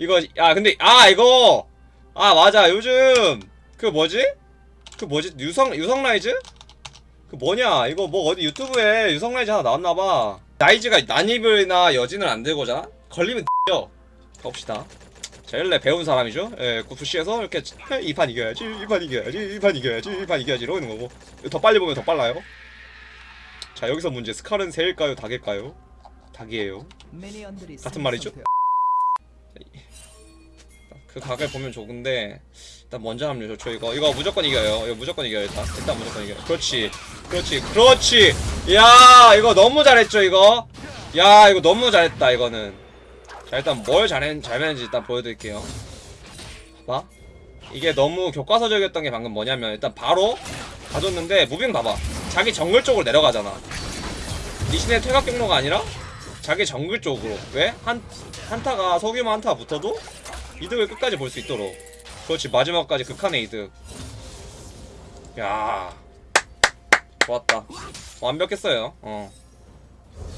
이거 아 근데 아 이거! 아 맞아. 요즘 그 뭐지? 그 뭐지? 유성 유성 라이즈? 그 뭐냐? 이거 뭐 어디 유튜브에 유성 라이즈 하나 나왔나봐. 라이즈가 난입이나 여진을 안 들고잖아? 걸리면 죠. 가봅시다. 자 원래. 배운 사람이죠? 예 구프시에서 이렇게 이 판 이겨야지 이 판 이겨야지 이 판 이겨야지 이 판 이겨야지 이러는 거고. 더 빨리 보면 더 빨라요. 자 여기서 문제. 스칼은 새일까요? 닭일까요? 닭이에요. 같은 말이죠? 그 각을 보면 좋은데 일단 먼저 합류 좋죠. 이거 이거 무조건 이겨요. 이거 무조건 이겨요 일단. 일단 무조건 이겨요. 그렇지. 그렇지. 그렇지. 야 이거 너무 잘했죠 이거? 야 이거 너무 잘했다 이거는. 자 일단 뭘 잘했, 잘했는지 일단 보여드릴게요. 봐봐. 이게 너무 교과서적이었던 게 방금 뭐냐면 일단 바로 가졌는데 무빙 봐봐. 자기 정글 쪽으로 내려가잖아. 리신의 퇴각 경로가 아니라 자기 정글 쪽으로. 왜? 한, 한타가 소규모 한타가 붙어도 이득을 끝까지 볼 수 있도록. 그렇지 마지막까지 극한의 이득. 야. 좋았다. 완벽했어요. 어.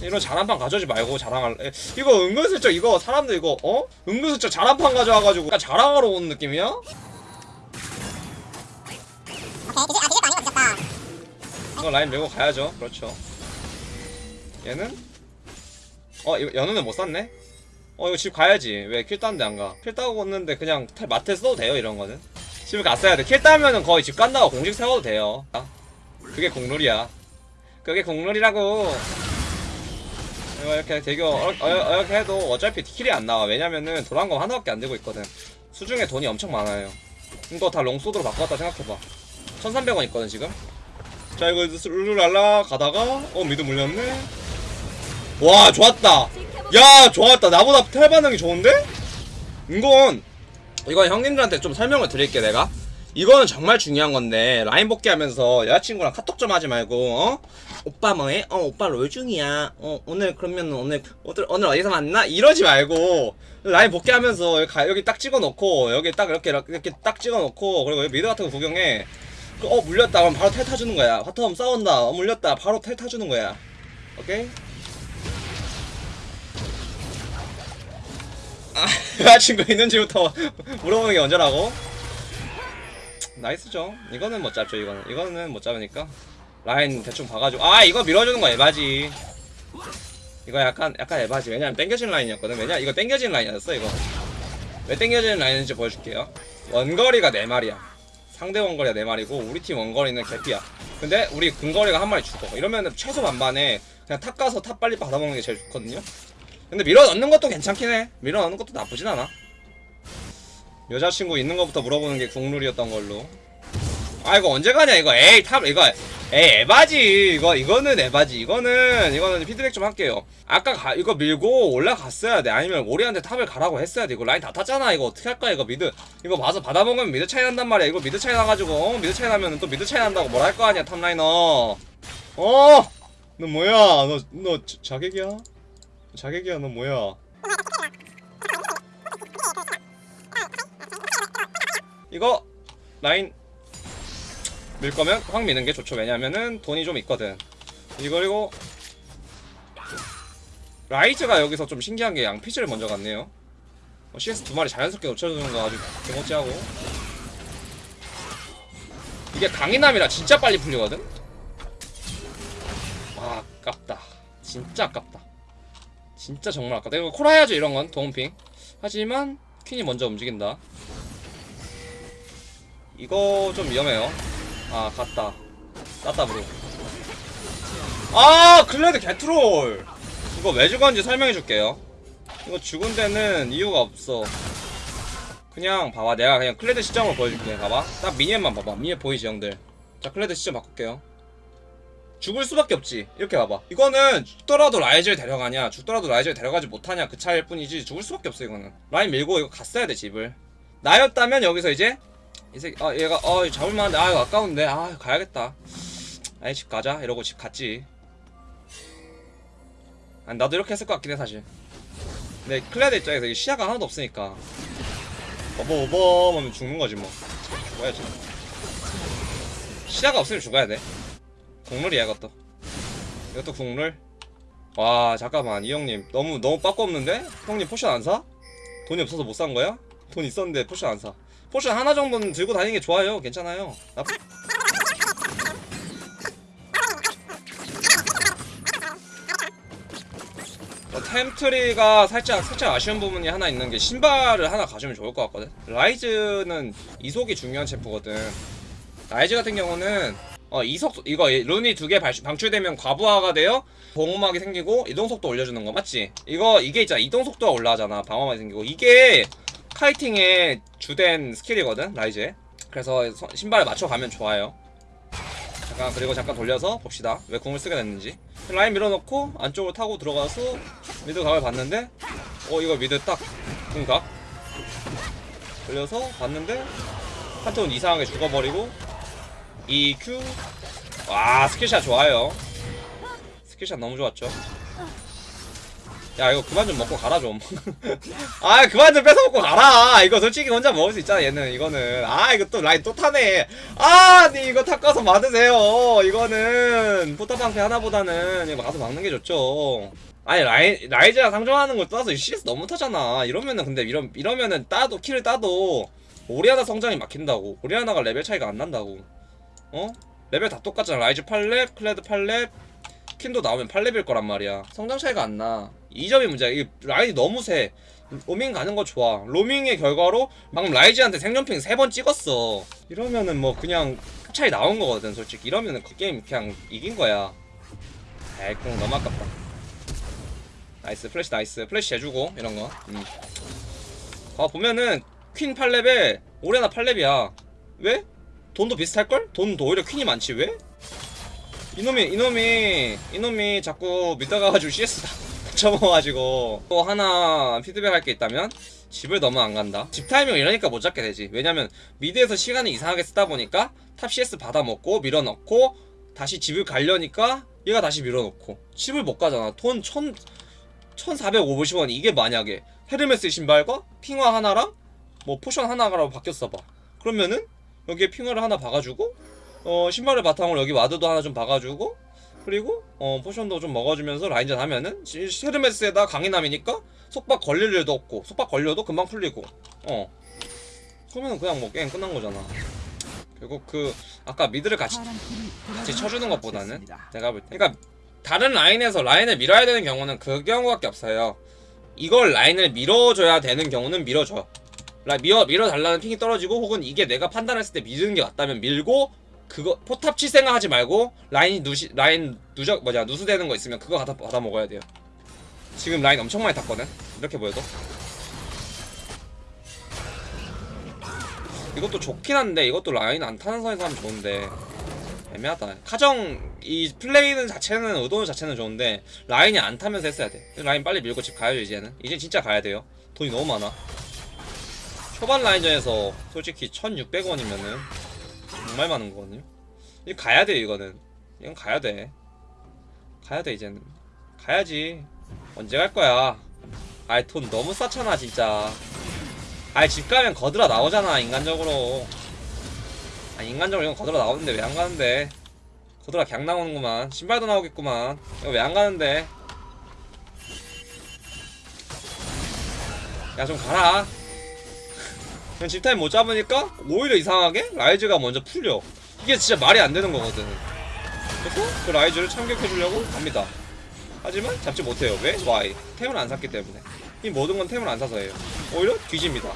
이런 잘한 판 가져오지 말고 자랑할 에, 이거 은근슬쩍 이거 사람들 이거 어? 은근슬쩍 잘한 판 가져와가지고 약간 자랑하러 오는 느낌이야? 이거 라인 밀고 가야죠. 그렇죠. 얘는? 어 여눈은 못 샀네? 어 이거 집 가야지. 왜 킬 따는데 안가? 킬 따고 왔는데 그냥 탈- 마트에 써도 돼요 이런 거는? 집에 갔어야 돼킬 따면은 거의 집 간다고 공식 세워도 돼요. 아, 그게 국룰이야. 그게 국룰이라고. 이거 이렇게 대교 어, 어, 이렇게 해도 어차피 킬이 안 나와. 왜냐면은 거 하나밖에 안 되고 있거든. 수중에 돈이 엄청 많아요. 이거 다 롱소드로 바꿔왔다 생각해봐. 1300원 있거든 지금? 자 이거 룰루랄라 가다가 어 미드 물렸네. 와 좋았다 야 좋았다 나보다 텔 반응이 좋은데? 이건 이건 형님들한테 좀 설명을 드릴게 내가 이거는 정말 중요한 건데 라인 복귀하면서 여자친구랑 카톡 좀 하지 말고 어? 오빠 뭐해? 어 오빠 롤 중이야 어 오늘 그러면 오늘 오늘, 오늘 어디서 만나? 이러지 말고 라인 복귀하면서 여기, 가- 여기 딱 찍어놓고 여기 딱 이렇게 이렇게 딱 찍어놓고 그리고 미드 같은 거 구경해 그, 어 물렸다 그럼 바로 텔 타주는 거야 바텀 싸운다 어 물렸다 바로 텔 타주는 거야 오케이? 아, 여자친구 있는지부터 물어보는 게 언제라고? nice죠. 이거는 못 잡죠, 이거는. 이거는 못 잡으니까. 라인 대충 봐가지고. 아, 이거 밀어주는 거 에바지. 이거 약간, 약간 에바지. 왜냐면 땡겨진 라인이었거든. 왜냐? 이거 땡겨진 라인이었어, 이거. 왜 땡겨진 라인인지 보여줄게요. 원거리가 4마리야. 상대 원거리가 4마리고, 우리 팀 원거리는 개피야. 근데 우리 근거리가 한 마리 죽어. 이러면 최소 반반에 그냥 탑 가서 탑 빨리 받아먹는 게 제일 좋거든요. 근데 밀어 넣는 것도 괜찮긴 해. 밀어 넣는 것도 나쁘진 않아. 여자친구 있는 것부터 물어보는 게 국룰이었던 걸로. 아 이거 언제 가냐 이거. 에이 탑 이거. 에이 에바지. 이거 이거는 에바지. 이거는 이거는 피드백 좀 할게요. 아까 가, 이거 밀고 올라갔어야 돼. 아니면 오리한테 탑을 가라고 했어야 돼. 이거 라인 다 탔잖아. 이거 어떻게 할 거야 이거 미드. 이거 봐서 받아먹으면 미드 차이 난단 말이야. 이거 미드 차이 나가지고 어? 미드 차이 나면 또 미드 차이 난다고 할거 아니야 탑라이너. 어 너 뭐야? 너너 자객이야 자객이야 너 뭐야? 이거 라인 밀 거면 확 미는 게 좋죠. 왜냐면은 돈이 좀 있거든. 이거 그리고 라이즈가 여기서 좀 신기한 게 양피지를 먼저 갔네요. 어, CS 두 마리 자연스럽게 놓쳐주는 거 아주 개멋지하고. 이게 강인함이라 진짜 빨리 풀리거든? 아 아깝다. 진짜 아깝다 진짜 정말 아깝다. 이거 콜 해야죠 이런 건. 도움핑. 하지만 퀸이 먼저 움직인다. 이거 좀 위험해요. 아 갔다. 땄다 bro. 아 클레드 개트롤! 이거 왜 죽었는지 설명해 줄게요. 이거 죽은 데는 이유가 없어. 그냥 봐봐. 내가 그냥 클레드 시점을 보여줄게. 봐봐. 딱 미니언만 봐봐. 미니언 보이지 형들? 자 클레드 시점 바꿀게요 죽을 수밖에 없지. 이렇게 봐봐. 이거는 죽더라도 라이즈를 데려가냐 죽더라도 라이즈를 데려가지 못하냐 그 차이일 뿐이지 죽을 수밖에 없어 이거는. 라인 밀고 이거 갔어야 돼 집을. 나였다면 여기서 이제 이 새끼 아 얘가 어 잡을만한데 아 아까운데 아 가야겠다. 아이 집 가자. 이러고 집 갔지. 아니 나도 이렇게 했을 것 같긴 해 사실. 근데 클레드 입장에서. 이 시야가 하나도 없으니까. 어버어버 하면 죽는 거지 뭐. 죽어야지. 시야가 없으면 죽어야 돼 국룰이야 이것도 이것도 국룰 와 잠깐만 이 형님 너무 너무 빠꾸 없는데? 형님 potion 안 사? 돈이 없어서 못 산 거야? 돈 있었는데 potion 안 사. potion 하나 정도는 들고 다니는 게 좋아요. 괜찮아요. 나 어, 템트리가 살짝 살짝 아쉬운 부분이 하나 있는 게 신발을 하나 가지면 좋을 것 같거든. 라이즈는 이속이 중요한 챔프거든. 라이즈 같은 경우는 어 이속 이거 룬이 두 개 방출되면 과부하가 되어 보호막이 생기고 이동 속도 올려주는 거 맞지? 이거 이게 있잖아. 이동 속도가 올라가잖아. 방어막이 생기고. 이게 kiting의 주된 스킬이거든 라이즈에. 그래서 서- 신발에 맞춰가면 좋아요. 잠깐 그리고 잠깐 돌려서 봅시다. 왜 궁을 쓰게 됐는지. 라인 밀어넣고 안쪽으로 타고 들어가서 mid 각을 봤는데 어 이거 mid 딱 궁각. 돌려서 봤는데 한 턴 이상하게 죽어버리고 EQ 와 skill shot 좋아요. skill shot 너무 좋았죠. 야 이거 그만 좀 먹고 가라 좀. 아 그만 좀 뺏어 먹고 가라. 이거 솔직히 혼자 먹을 수 있잖아 얘는. 이거는. 아 이거 또 라인 또 타네. 아니 이거 탁 가서 막으세요. 이거는 포탑방패 하나보다는 이거 가서 막는 게 좋죠. 아니 라이, 라이즈랑 상종하는 걸 떠나서 CS 너무 타잖아. 이러면은 근데 이러, 이러면은 따도 kill을 따도 오리아나 성장이 막힌다고. 오리아나가 레벨 차이가 안 난다고 어? 레벨 다 똑같잖아. 라이즈 8렙 클레드 8렙 퀸도 나오면 8렙일 거란 말이야. 성장 차이가 안나. 이 점이 문제야. 이 라인이 너무 세. 로밍 가는 거 좋아. 로밍의 결과로 방금 라이즈한테 생존핑 3번 찍었어. 이러면은 뭐 그냥 차이 나온 거거든 솔직히. 이러면은 그 게임 그냥 이긴 거야. 에이 그럼 너무 아깝다. nice flash nice. flash 해주고 이런 거. 음. 아 보면은 퀸 8렙에 오리아나 8렙이야. 왜? 돈도 비슷할걸? 돈도 오히려 퀸이 많지 왜? 이놈이 이놈이 이놈이 자꾸 mid 가가지고 CS 다 쳐먹어가지고 또 하나 피드백 할 게 있다면 집을 너무 안 간다. 집 타이밍 이러니까 못 잡게 되지. 왜냐면 mid에서 시간을 이상하게 쓰다 보니까 top CS 받아먹고 밀어넣고 다시 집을 가려니까 얘가 다시 밀어넣고. 집을 못 가잖아. 돈 천, 1450원 이게 만약에 헤르메스 신발과 핑화 하나랑 뭐 potion 하나라고 바뀌었어 봐. 그러면은 여기에 핑화를 하나 박아주고 어 신발을 바탕으로 여기 와드도 하나 좀 박아주고 그리고 어 potion도 좀 먹어주면서 라인전 하면은 시- 헤르메스에다 강인함이니까 속박 걸릴 일도 없고 속박 걸려도 금방 풀리고 어. 그러면 그냥 뭐 게임 끝난 거잖아. 결국 그 아까 mid를 같이 같이 쳐주는 것보다는 내가 볼때 그러니까 다른 라인에서 라인을 밀어야 되는 경우는 그 경우밖에 없어요. 이걸 라인을 밀어줘야 되는 경우는 밀어줘. 라 밀어 밀어달라는 ping이 떨어지고 혹은 이게 내가 판단했을 때 밀는 게 맞다면 밀고 그거 포탑 칠 생각하지 말고 라인이 누시 라인 누적 뭐냐 누수되는 거 있으면 그거 받아 받아 먹어야 돼요. 지금 라인 엄청 많이 탔거든. 이렇게 보여도 이것도 좋긴 한데 이것도 라인 안 타는 선에서 하면 좋은데 애매하다. 카정 이 플레이는 자체는 의도는 자체는 좋은데 라인이 안 타면서 했어야 돼. 라인 빨리 밀고 집 가야죠 이제는. 이제 진짜 가야 돼요. 돈이 너무 많아. 초반 라인전에서 솔직히 1,600원이면은 정말 많은 거거든요. 이 가야 돼 이거는. 이건 가야 돼. 가야 돼 이제는. 가야지. 언제 갈 거야? 아이 돈 너무 싸잖아 진짜. 아이 집 가면 거들어 나오잖아 인간적으로. 아 인간적으로 이건 거들어 나오는데 왜 안 가는데? 거들어 갱 나오는구만. 신발도 나오겠구만. 이거 왜 안 가는데? 야 좀 가라. 그냥 집타임 못 잡으니까 오히려 이상하게 라이즈가 먼저 풀려. 이게 진짜 말이 안 되는 거거든. 그래서 그 라이즈를 참격해주려고 갑니다. 하지만 잡지 못해요. 왜? Why? 템을 안 샀기 때문에. 이 모든 건 템을 안 사서예요. 오히려 뒤집니다.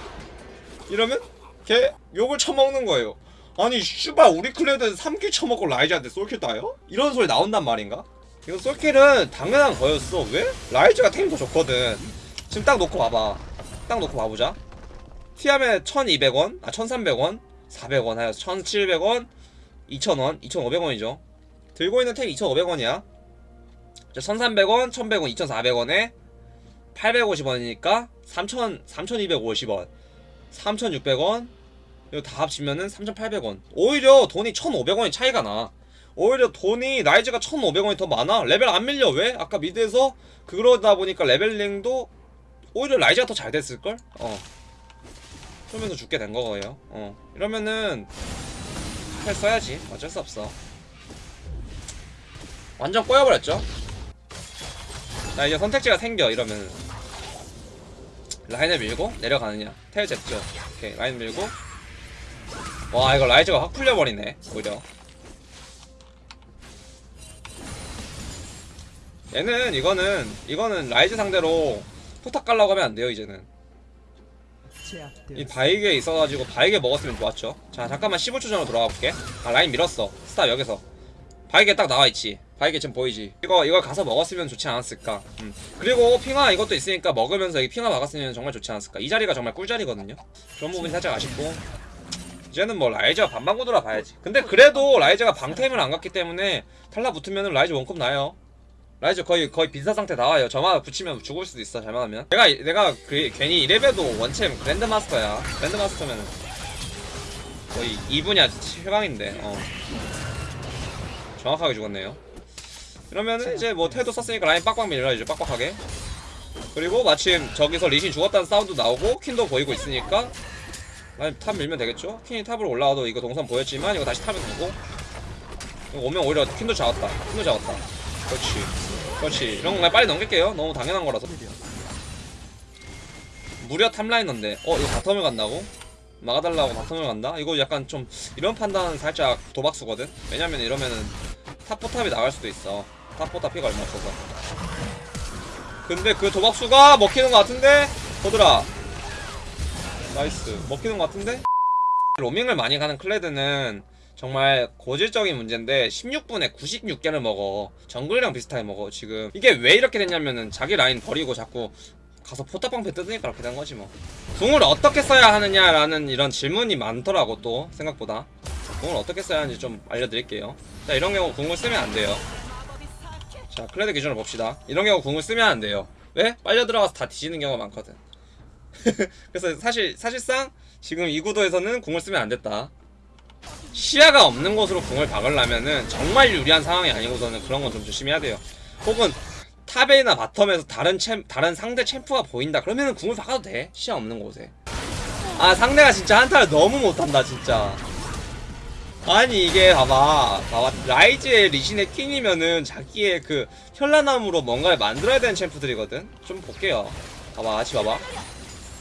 이러면 걔 욕을 처먹는 거예요. 아니 슈발 우리 클레드에서 3kill 처먹고 라이즈한테 솔킬 따요? 이런 소리 나온단 말인가? 이거 솔킬은 당연한 거였어. 왜? 라이즈가 템이 더 좋거든. 지금 딱 놓고 봐봐. 딱 놓고 봐보자 티하면 1200원, 아 1300원, 400원 하여서 1700원, 2000원, 2500원이죠. 들고 있는 템 2500원이야. 1300원, 1100원, 2400원에 850원이니까 3000, 3250원, 3600원, 이거 다 합치면은 3800원. 오히려 돈이 1500원이 차이가 나. 오히려 돈이 라이즈가 1500원이 더 많아. 레벨 안 밀려. 왜? 아까 mid에서 그러다 보니까 레벨링도 오히려 라이즈가 더 잘 됐을걸? 어. 그러면서 죽게 된 거예요. 어. 이러면은 텔 써야지. 어쩔 수 없어. 완전 꼬여버렸죠. 나 이제 선택지가 생겨 이러면 라인을 밀고 내려가느냐 텔 잽죠 오케이 라인 밀고 와 이거 라이즈가 확 풀려버리네 오히려 얘는 이거는 이거는 라이즈 상대로 포탑 깔라고 하면 안 돼요 이제는 이 바위게 있어가지고 바위게 먹었으면 좋았죠. 자 잠깐만 15초 전으로 돌아가 볼게. 아 라인 밀었어. stop 여기서. 바위게 딱 나와있지. 바위게 지금 보이지? 이거 이걸 가서 먹었으면 좋지 않았을까? 음. 그리고 핑화 이것도 있으니까 먹으면서 이 핑화 박았으면 정말 좋지 않았을까? 이 자리가 정말 꿀자리거든요. 그런 부분이 살짝 아쉽고. 이제는 뭐 라이즈가 반방구 돌아 봐야지. 근데 그래도 라이즈가 방템을 안 갔기 때문에 탈락 붙으면 라이즈 원콤 나요 라이즈 거의 거의 빈사 상태 나와요. 점화 붙이면 죽을 수도 있어 잘못하면. 내가 내가 그 괜히 이레벨도 원챔 그랜드 마스터야. 그랜드 마스터면 거의 2분야. 최강인데. 어. 정확하게 죽었네요. 이러면은 이제 뭐 텔도 썼으니까 라인 빡빡 밀려 이제 빡빡하게. 그리고 마침 저기서 리신 죽었다는 사운드 나오고 퀸도 보이고 있으니까 라인 top 밀면 되겠죠? 퀸이 top으로 올라와도 이거 동선 보였지만 이거 다시 top에 이거 오면 오히려 퀸도 잡았다. 퀸도 잡았다. 그렇지 그렇지 이런 거 그냥 빨리 넘길게요 너무 당연한 거라서 무려 top laner인데 어 이거 bottom을 간다고? 막아달라고 bottom을 간다? 이거 약간 좀 이런 판단은 살짝 도박수거든? 왜냐면 이러면은 top 포탑이 나갈 수도 있어 top 포탑 피가 얼마 없어서 근데 그 도박수가 먹히는 것 같은데? 거들아 nice 먹히는 것 같은데? 로밍을 많이 가는 클레드는 정말 고질적인 문제인데 16분에 96개를 먹어. 정글이랑 비슷하게 먹어. 지금 이게 왜 이렇게 됐냐면은 자기 라인 버리고 자꾸 가서 포탑방패 뜯으니까 그렇게 된 거지 뭐. 궁을 어떻게 써야 하느냐라는 이런 질문이 많더라고 또 생각보다. 궁을 어떻게 써야 하는지 좀 알려드릴게요. 자 이런 경우 궁을 쓰면 안 돼요. 자 클레드 기준으로 봅시다. 이런 경우 궁을 쓰면 안 돼요. 왜? 빨려 들어가서 다 뒤지는 경우가 많거든. 그래서 사실 사실상 지금 이 구도에서는 궁을 쓰면 안 됐다 시야가 없는 곳으로 궁을 박으려면은 정말 유리한 상황이 아니고서는 그런 건 좀 조심해야 돼요. 혹은 top에나 bottom에서 다른 champ 다른 상대 champ가 보인다. 그러면은 궁을 박아도 돼. 시야 없는 곳에. 아 상대가 진짜 한타를 너무 못한다 진짜. 아니 이게 봐봐 봐봐 라이즈의 리신의 퀸이면은 자기의 그 현란함으로 뭔가를 만들어야 되는 champ들이거든 좀 볼게요 봐봐 같이 봐봐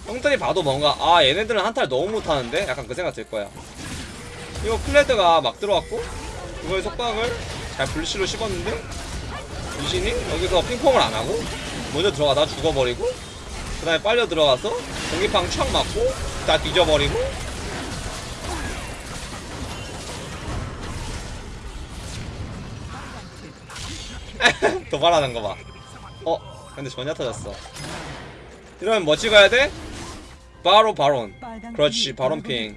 형들이 봐도 뭔가 아 얘네들은 한타를 너무 못하는데 약간 그 생각 들 거야 이거 클레드가 막 들어왔고 그거의 속박을 잘 불시로 씹었는데 유신이 여기서 핑퐁을 안 하고 먼저 들어가다 죽어버리고 그 다음에 빨려 들어가서 공기팡 촥 맞고 다 뒤져버리고 도발하는 거봐 어? 근데 전혀 터졌어 이러면 뭐 찍어야 돼? 바로 바론 그렇지 바론 ping.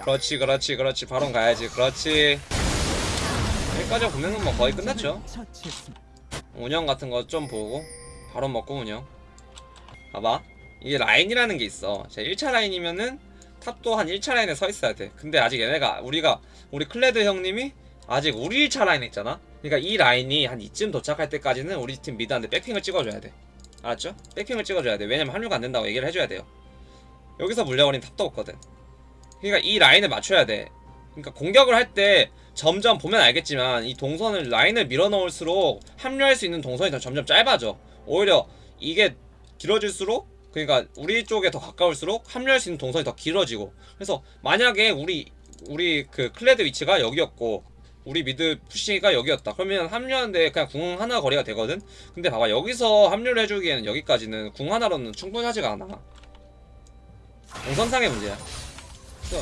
그렇지 그렇지 그렇지. 바론 가야지. 그렇지. 여기까지 보면은 뭐 거의 끝났죠? 운영 같은 거 좀 보고 바론 먹고 운영. 봐봐. 이게 라인이라는 게 있어. 제 1차 라인이면은 top도 한 1차 라인에 서 있어야 돼. 근데 아직 얘네가 우리가 우리 클레드 형님이 아직 우리 1차 라인에 있잖아? 그러니까 이 라인이 한 이쯤 도착할 때까지는 우리 팀 mid한테 back ping을 찍어줘야 돼. 알았죠? back ping을 찍어줘야 돼. 왜냐면 합류가 안 된다고 얘기를 해줘야 돼요 여기서 물려버린 top도 없거든. 그러니까 이 라인을 맞춰야 돼. 그러니까 공격을 할 때 점점 보면 알겠지만 이 동선을 라인을 밀어넣을수록 합류할 수 있는 동선이 더 점점 짧아져. 오히려 이게 길어질수록 그러니까 우리 쪽에 더 가까울수록 합류할 수 있는 동선이 더 길어지고. 그래서 만약에 우리 우리 그 클레드 위치가 여기였고 우리 mid push가 여기였다. 그러면 합류하는데 그냥 궁 하나 거리가 되거든? 근데 봐봐 여기서 합류를 해주기에는 여기까지는 궁 하나로는 충분하지가 않아 동선상의 문제야.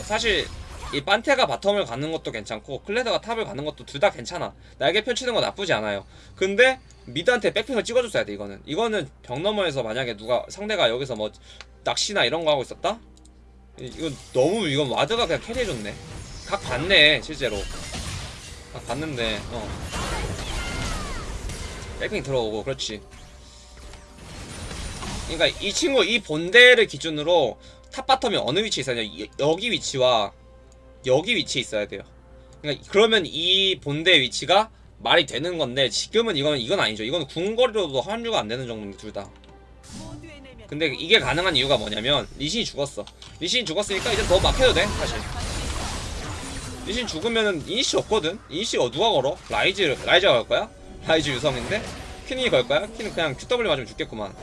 사실 이 판테가 bottom을 가는 것도 괜찮고 클레드가 top을 가는 것도 둘 다 괜찮아. 날개 펼치는 건 나쁘지 않아요. 근데 mid한테 back ping을 찍어줬어야 돼 이거는. 이거는 벽 너머에서 만약에 누가 상대가 여기서 뭐 낚시나 이런 거 하고 있었다? 이- 이건 너무 이건 ward가 그냥 carry해줬네. 각 봤네 실제로. 각 봤는데 어. back ping 들어오고 그렇지. 그러니까 이 친구 이 본대를 기준으로 top bottom이 어느 위치에 있어야 되냐 여기 위치와 여기 위치에 있어야 돼요. 그러니까 그러면 이 본대 위치가 말이 되는 건데 지금은 이건 이건 아니죠. 이건 궁거리로도 합류가 안 되는 정도인데 둘 다. 근데 이게 가능한 이유가 뭐냐면 리신이 죽었어. 리신이 죽었으니까 이제 더 맡겨도 돼 사실. 리신 죽으면은 initi 없거든. initi 어 누가 걸어? 라이즈 라이즈가 걸 거야? 라이즈 유성인데 퀸이 걸 거야? 퀸은 그냥 QW 맞으면 죽겠구만.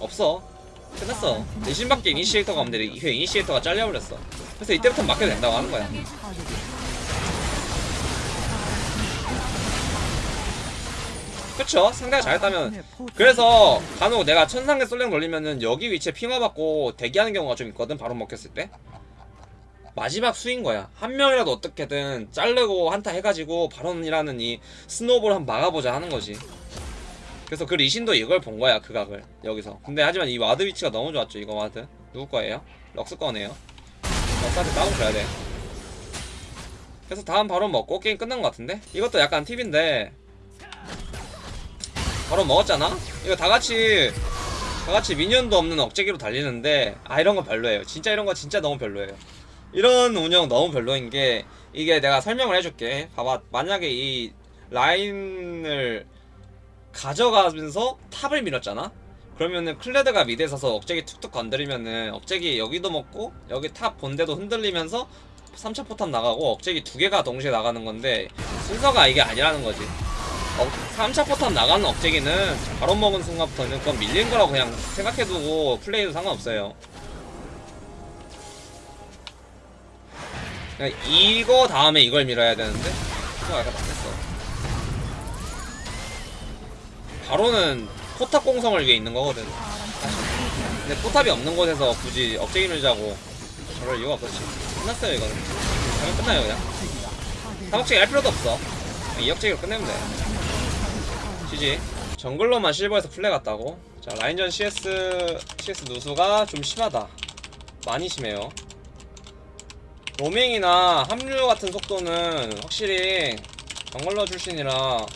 없어. 끝났어. 리신밖에 initiator가 없는데 그 initiator가 잘려버렸어. 그래서 이때부터 맡겨도 된다고 하는 거야. 그쵸? 상대가 잘했다면. 그래서 간혹 내가 천상계 솔랭 돌리면은 여기 위치에 핑와 박고 대기하는 경우가 좀 있거든 바론 먹혔을 때. 마지막 수인 거야. 한 명이라도 어떻게든 자르고 한타 해가지고 바론이라는 이 snowball 한번 막아보자 하는 거지 그래서 그 리신도 이걸 본 거야 그 각을. 여기서. 근데 하지만 이 ward 위치가 너무 좋았죠 이거 ward. 누구 거예요? 럭스 거네요. 럭스한테 따봉 줘야 돼. 그래서 다음 바론 먹고 게임 끝난 것 같은데? 이것도 약간 팁인데. 바론 먹었잖아? 이거 다같이 다같이 minion도 없는 억제기로 달리는데 아 이런 거 별로예요. 진짜 이런 거 진짜 너무 별로예요. 이런 운영 너무 별로인 게 이게 내가 설명을 해줄게. 봐봐. 만약에 이 라인을 가져가면서 top을 밀었잖아? 그러면은 클레드가 mid에 서서 억제기 툭툭 건드리면은 억제기 여기도 먹고 여기 top 본대도 흔들리면서 3차 포탑 나가고 억제기 두 개가 동시에 나가는 건데 순서가 이게 아니라는 거지. 어, 3차 포탑 나가는 억제기는 바론 먹은 순간부터는 그건 밀린 거라고 그냥 생각해두고 플레이도 상관없어요. 그냥 이거 다음에 이걸 밀어야 되는데? 그거 약간 바로는 포탑 공성을 위해 있는 거거든. 근데 포탑이 없는 곳에서 굳이 억제기 밀자고 저럴 이유가 없었지. 끝났어요 이거는. 그냥 끝나요 그냥. 3억제기 할 필요도 없어. 그냥 2억제기로 끝내면 돼. GG 정글로만 실버에서 플레 갔다고? 자 라인전 CS CS 누수가 좀 심하다. 많이 심해요. 로밍이나 합류 같은 속도는 확실히 jungler 출신이라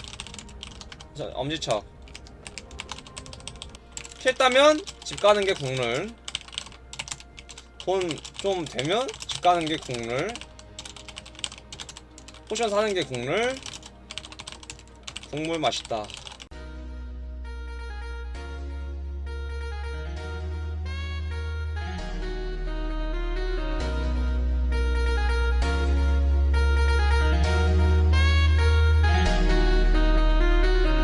저, 엄지척 kill 따면 집 가는 게 국룰. 돈 좀 되면 집 가는 게 국룰. 포션 사는 게 국룰. 국물 맛있다